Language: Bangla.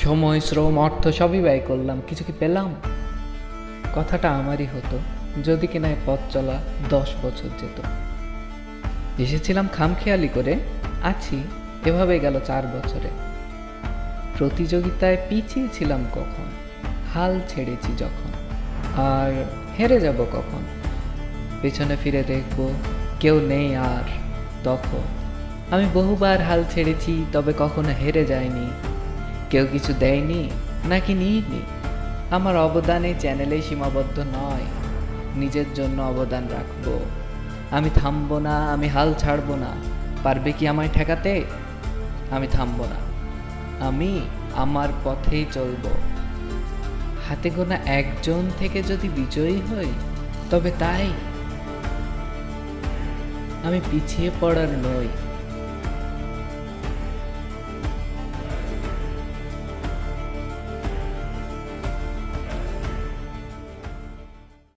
সময়, শ্রম, অর্থ সবই ব্যয় করলাম। কিছু কি পেলাম? কথাটা আমারই হতো, যদি কিনা পথ চলা দশ বছর যেত। এসেছিলাম খামখেয়ালি করে, আছি, এভাবে গেল চার বছরে। প্রতিযোগিতায় পিছিয়ে ছিলাম কখন? হাল ছেড়েছি যখন। আর হেরে যাব কখন? পেছনে ফিরে দেখব, কেউ নেই আর তখন। আমি বহুবার হাল ছেড়েছি, তবে কখনো হেরে যায়নি কেউ কিছু দেয়নি, নাকি নিইনি? আমার অবদান এই চ্যানেলেই সীমাবদ্ধ নয়। নিজের জন্য অবদান রাখব। আমি থামবো না, আমি হাল ছাড়বো না। পারবে কি আমায় ঠেকাতে? আমি থামবো না। আমি আমার পথেই চলবো। হাতে গোনা একজন থেকে যদি বিজয়ী হই, তবে তাই আমি পিছিয়ে পড়ার নই।